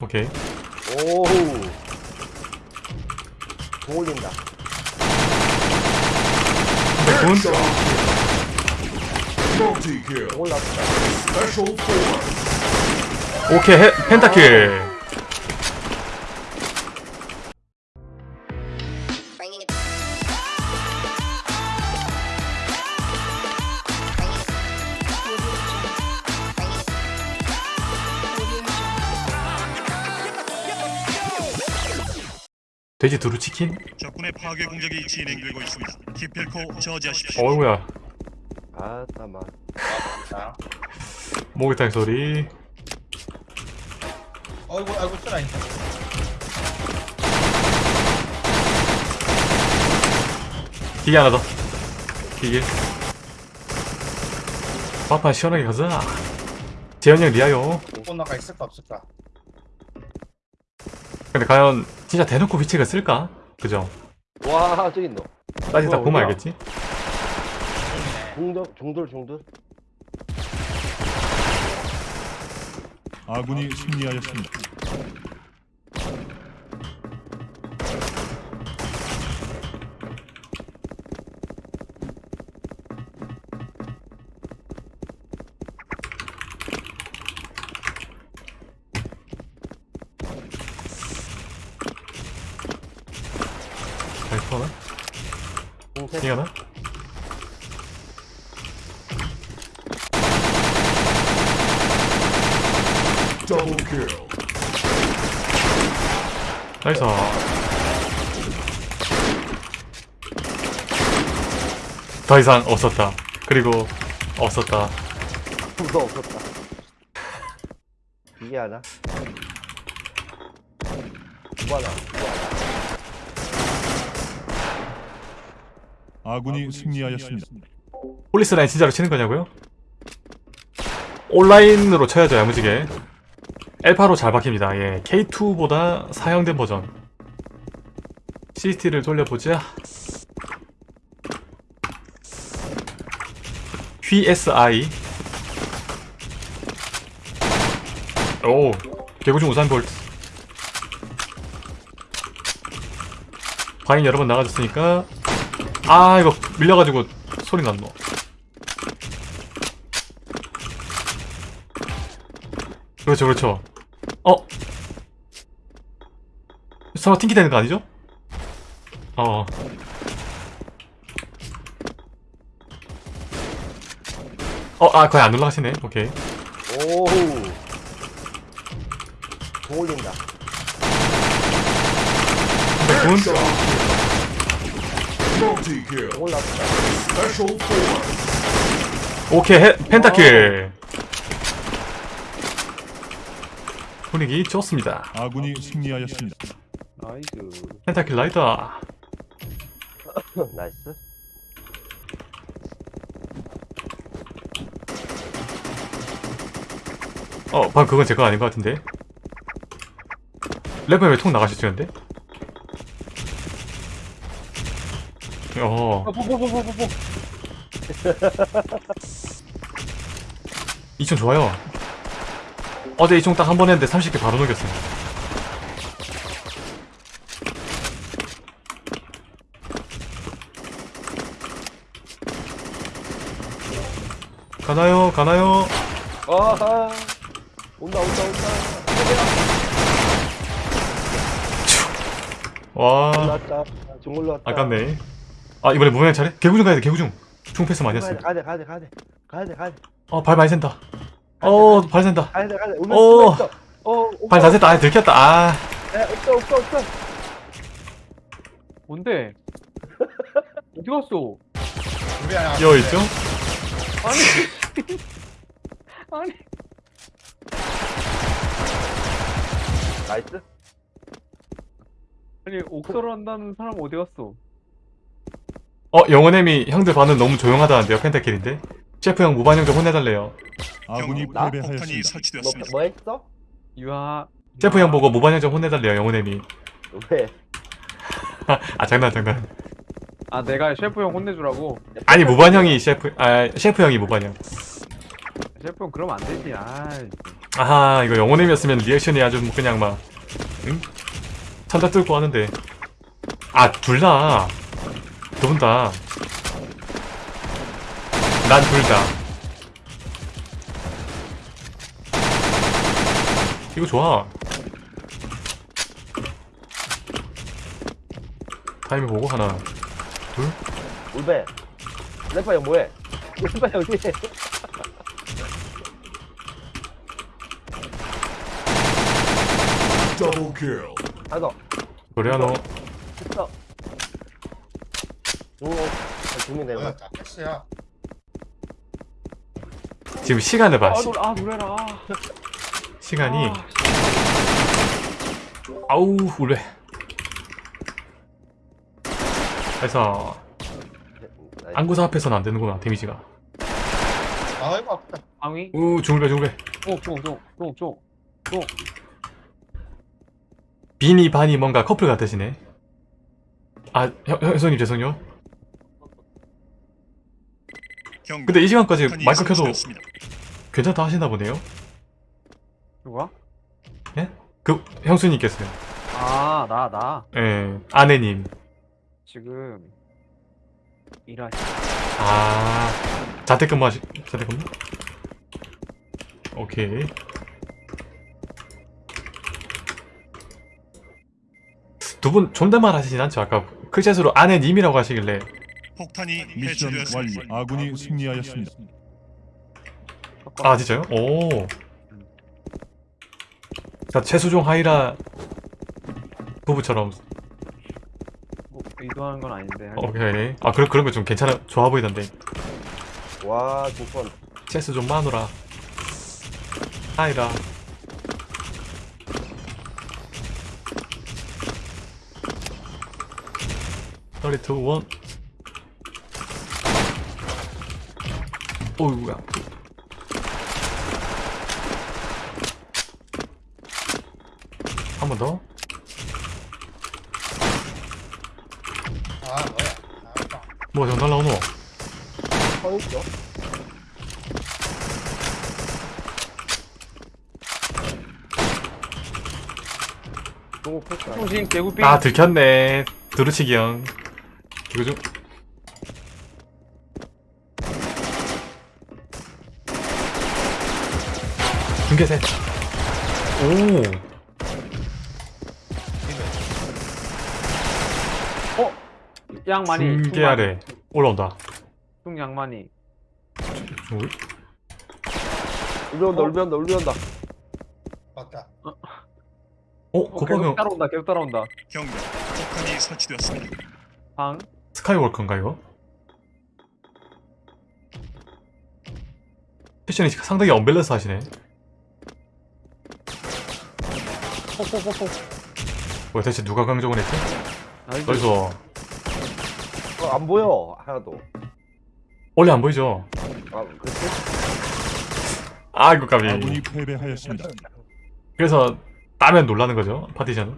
오케이. 오우. 공 올린다. 공 올랐다. 오케이 해, 펜타킬 돼지 두루 치킨? 적군의 파괴 공격이 진행되고 있습니다. 기필코 저지하십시오. 어이구야. 아 따마 목욕탕 소리. 아이고 아이고 쓰라 기계 하나 더. 기계. 밥판 시원하게 가자. 재현이 형 리아요. 꽃나가 있을까 없을까 근데 과연 진짜 대놓고 위치가 쓸까? 그죠? 와 저기 있노 따지다 보면? 알겠지? 중돌 중돌 중돌 아군이 승리하였습니다. 나이스. 더 이상 없었다. 그리고 없었다. 무서 없었다. 이게 하나? 뭐 하나? 아군이 승리하였습니다. 폴리스 라인 진짜로 치는 거냐고요? 온라인으로 쳐야죠 야무지게 엘파로 잘 박힙니다. 예 K2보다 사양된 버전. CCT를 돌려보자. QSI 오 개구중 우산 볼트. 과잉 여러 번 나가줬으니까. 아 이거 밀려가지고 소리 났노. 그렇죠 그렇죠 어? 설마 팅키 되는 거 아니죠? 어 어, 아, 거의 안 올라가시네. 오케이. 오우 공 올린다 kill. 공 올랐다. 오케이, 해, 펜타킬. 분위기 좋습니다. 아군이 승리하였습니다. 나이스 펜타킬 라이더. 나이스 어, 방금 그건 제 거 아닌 것 같은데. 래퍼에 왜통 나가셨는데? 어, 뽀뽀뽀뽀뽀뽀 2총 좋아요. 어제 2총 딱 한 번 했는데 30개 바로 녹였어요. 가나요? 가나요? 아하 온다 온다 온다 와, 아깝네. 아, 이번에 무명 차례? 개구중 가야 돼, 개구중. 총 패스 많이 했어. 가야돼 가야돼 가야돼 가야돼 가야돼 어, 발 많이 샌다. 어, 발 샌다. 가야 돼 가야 돼 오. 오면 있어 어발다 샌다. 아, 들켰다. 아. 에, 없어 없어 없어 뭔데? 어디 갔어? 끼어 있죠? 아니 아니 나이스 아니 옥서로 한다는 사람 어디 갔어? 어, 영원햄이 형들 반응 너무 조용하다는데요, 펜타킬인데? 셰프 형 무반영 좀 혼내달래요. 아군이 나? 패배하였습니다. 뭐, 네, 설치되었습니다. 뭐 했어? 유하 셰프 형 보고 무반영 좀 혼내달래요, 영원햄이. 왜? 아, 장난, 장난. 아 내가 셰프 형 혼내주라고 아니, 무반형이 셰프, 아, 셰프 형이 무반영. 셰프 형 그러면 안 되지 아 아하 이거 영혼임이었으면 리액션이 아주 뭐 그냥 막 응? 천자 뚫고 하는데 아 둘 다 두분 다 난 둘 다. 이거 좋아. 타이밍 보고 하나 둘. 울베. 래퍼 형 뭐해? 래퍼 형 뒤에 Double kill. 하나 더 코리아노 있어. 오 두명 내려가 뭐였다 패스야 지금 시간을 봐. 아, 시, 노래, 아 노래라. 시간이 아, 아우 울래 그래서 안구사 앞에서는 안 되는구나 데미지가. 아이고 아프다. 방위. 우 중울배 중울배 쫑쫑쫑쫑쫑. 비니 바니 뭔가 커플 같으시네. 아 형, 형, 형님 죄송해요 경고. 근데 이 시간까지 마이크 켜도. 괜찮다 하시나 보네요 누가? 그 형수님께서요 아 나 나. 예 아내님 지금 일하시. 아 자택근무 하시 자택근무? 오케이 두 분 존댓말 하시진 않죠 아까 클챗으로 아내님이라고 하시길래 폭탄이 미션. 완료. 아군이 승리하였습니다. 아 진짜요? 오. 자 최수종 하이라 부부처럼 뭐 의도하는 건 아닌데. 오케이 아 그런 그런 거 좀 괜찮아 좋아 보이던데 와 두번 최수종 마누라 하이라 서리 오우야. 한 번 더. 아 뭐야 아, 뭐저 날라오노? 서 있죠 중국 패스 통신 개구삐. 아 들켰네. 두루치기 형. 이거 좀. 중계셋. 오. 양 많이. 중계 아래 올라온다. 중양 많이. 중- 울려온다 울려온다 울려온다 맞다 어, 어, 고범 계속 형 따라온다. 계속 따라온다. 경고. 폭탄이 설치되었습니다. 방. 스카이워커인가 이거? 패션이 상당히 언밸런스 하시네. 폭폭폭폭. 뭐야 대체 누가 강정을 했지? 여기서 어, 안 보여 하나도 원래 안 보이죠? 아 그렇지 아이고 까비. 아군이 패배하였습니다. 그래서 따면 놀라는 거죠 파티션은.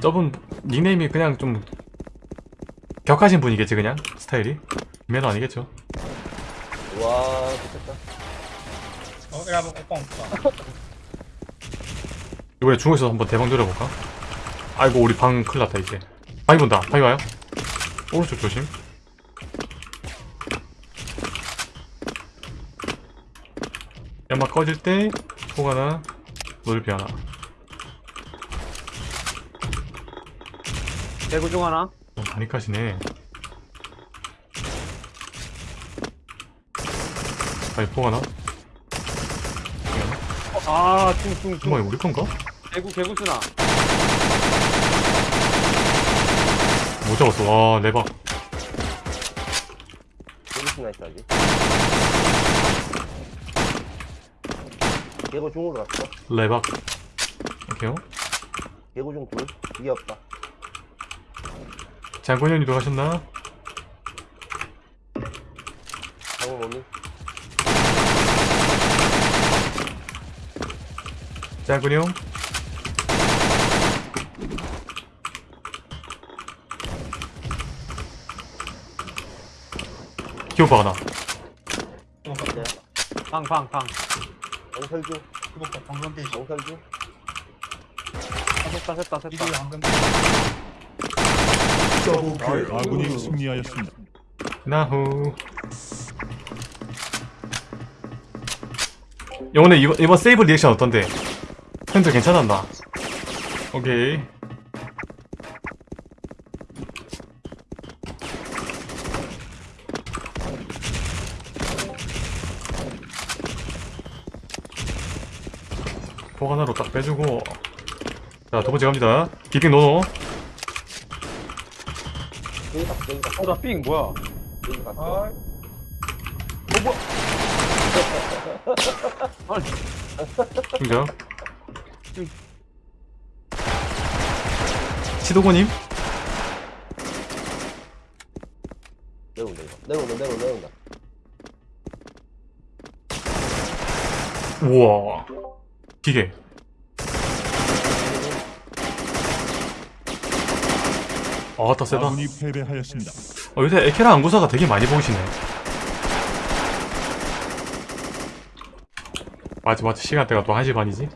저분 닉네임이 그냥 좀 격하신 분이겠지 그냥 스타일이 매너 아니겠죠? 와 좋겠다 어 이거 한번 오빠 오빠 이번에 중국에서 한번 대박 노려볼까? 아이고 우리 방 큰일 났다 이제. 방이 본다. 방이 와요? 오른쪽 조심. 연막 꺼질 때 폭 하나 넓이 하나. 개구 중 하나. 어, 많이 까시네. 아니 폭 하나? 어, 아, 중, 중, 중. 정말 우리 건가? 개구, 개구 쓰나. 못 잡았어. 와 레박 여기 있나 있어야지 개고 중으로 갔어. 레박 오케이요 개고 중둘. 이게 없다. 장군현이도 가셨나? 방금 오니 기호박 하나. 기복가 방, 방, 방. 영설주 기복가 방금 대시 영설주 아, 셋다, 셋다, 셋다. 이거 방금 아군이 승리하였습니다. 나후. 영훈이 이번, 이번 세이브 리액션 어떤데? 형들 괜찮았나? 오케이. 포 하나로 딱 빼주고. 자 두번째 갑니다. 디핑 노노. 여기 갔어 여기 갔어 어, 나 삥, 뭐야? 여기 갔어 아 등장 시도고님. 내려온다 이거 내려온다 내려온다 내려온다 우와. 기계. 아따 세다. 아군이 패배하였습니다. 어, 요새 에케라 안구사가 되게 많이 보이시네. 맞지 맞지. 시간대가 또 1시 반이지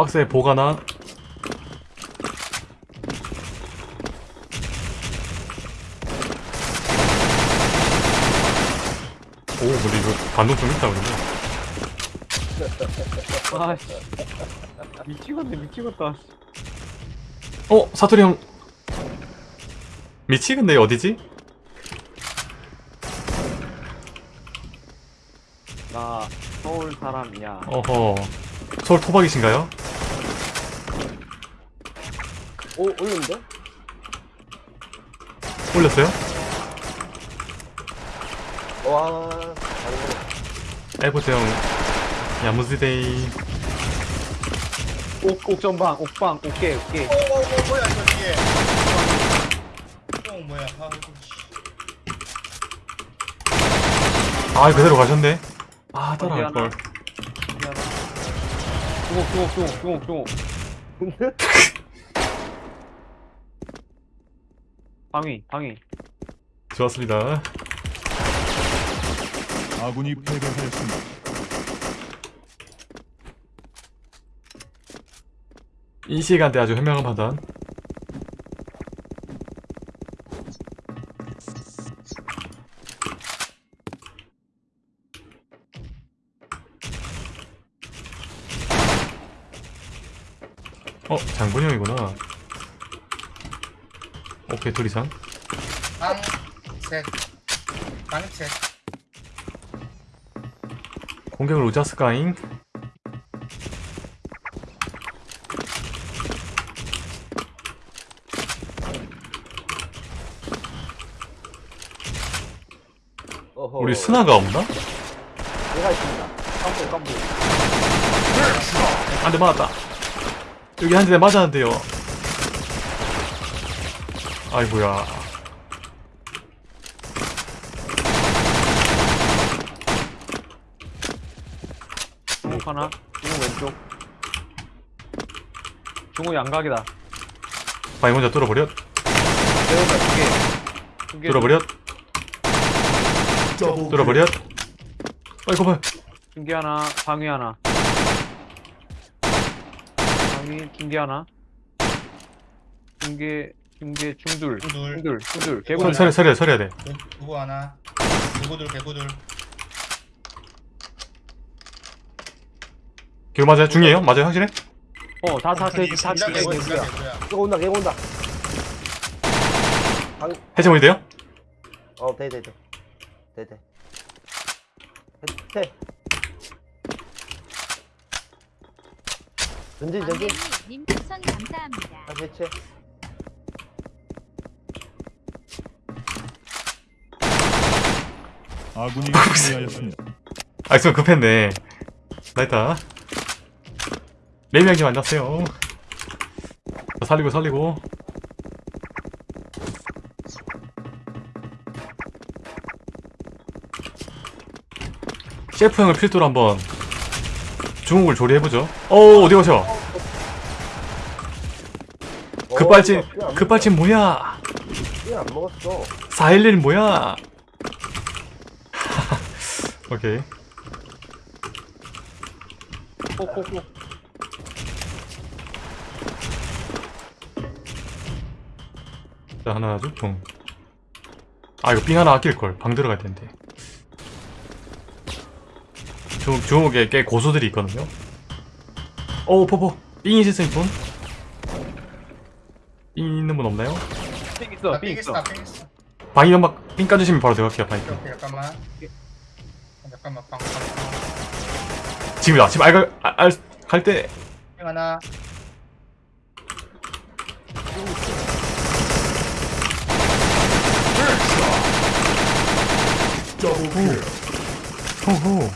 박스에 보관한 오 근데 이거 반동 좀 있다 그러면 아, 씨. 미치겠네, 미치겠다. 어 사토리 형 미치겠네 어디지? 나 서울 사람이야. 어허 서울 토박이신가요? 오 올렸는데? 올렸어요? 와형 야무지데이 옥, 옥전방, 옥방, 옥게, 옥게. 어, 어, 어, 뭐야 이거 이게 어 뭐야 아 이거 씨. 아 그대로 가셨네 아 따라갈걸 미안하다. 중옥, 중옥, 중옥, 중옥, 중옥. 방위, 방위. 좋았습니다 아군이 패배하였습니다. 이 시간대 아주 현명한 판단 어 장군이 형이구나 오케이 둘 이상. 방셋. 방셋 공격을 우자스카잉? 어허. 우리 스나가 없나? 내가 있습니다. 깜빡 한대 맞았다. 여기 한 대 맞았는데요 아이고야 중옥 하나, 중옥 왼쪽. 중옥 양각이다. 바위 먼저 뚫어버렸 내려온다, 두 개. 두 개. 뚫어버렸 뚫어버렸 아이고 봐 중계 하나, 방위 하나. 방위, 중계 하나. 중계, 중계, 중둘. 중둘. 중둘, 중둘. 서, 개구리. 서려 서려 서려야 돼 두- 두고 하나 개구들 개구들 기호 맞아요? 중이에요? 맞아요? 확실해? 어, 다, 다, 다, 개구 개구야. 진짜 개구야 이거 온다 이거 온다 해체머리 돼요? 어 돼돼 돼 돼돼 해 전진 전진 님 추천 감사합니다. 다시 해체 아군이 승리하였습니다. 아 있으면 급했네. 나이다 레미양님 안녕하세요. 자, 살리고 살리고. 셰프 형을 필두로 한번 중국을 조리해보죠. 어 어디 가셔 어, 급발진 안 급발진 뭐야? 삐안 먹었어. 411 뭐야? 오케이. 꼭꼭꼭. 자, 하나, 둘, 통. 아, 이거 삥 하나 아낄 걸. 방 들어갈 텐데. 주, 주목에 꽤 고수들이 있거든요. 오, 포포. 삥 있으세요, 분? 삥 있는 분 없나요? 삥 있어, 나삥핑 있어. 나핑 있어 방이 연막 삥 까주시면 바로 들어갈게요, 방이. 오케이 오케이 잠깐만 잠깐만 방방 지금이다. 지금 알, 알, 알, 갈 때. 핑 하나 호호.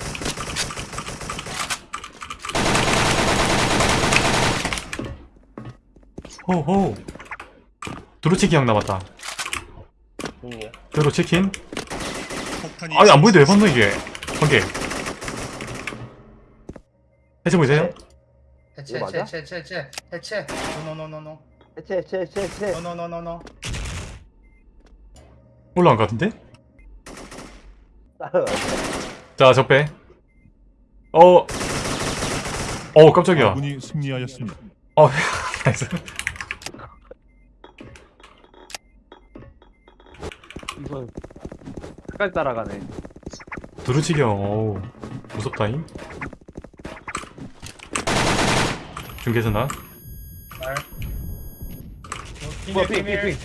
호호. 두루치기 형 남았다. 폭탄이 아니, 안 보이는데 왜 봤노, 이게? 한 개. 해체 보이세요? 해체 해체? 해체 해체 해체 해체 노노노노노 해체 해체 해체 해체 노노노노노 올라간 것 같은데? 자, 적배. 어. 어, 깜짝이야. 아군이 승리하였습니다. 어, 나이스. 이거 끝까지 따라가네. 두루치기 형, 어우. 무섭다잉. 중계선아. 말 뭐야, 삥.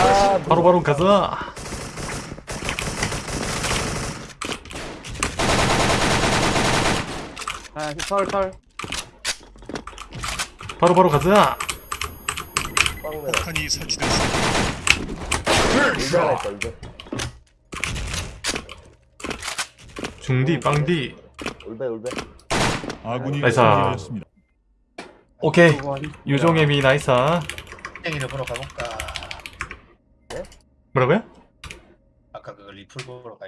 아 바로바로 가자. 아, 털, 털. 바로 바로 가자. 빵내라 폭탄이 했다 이제 중디, 빵디. 울베 울베 아군이 나이스. 승리하였습니다. 오케이. 유종의 미 나이사. 땡이를 보러 가볼까 뭐라고요? 아까 그 리플 보러 가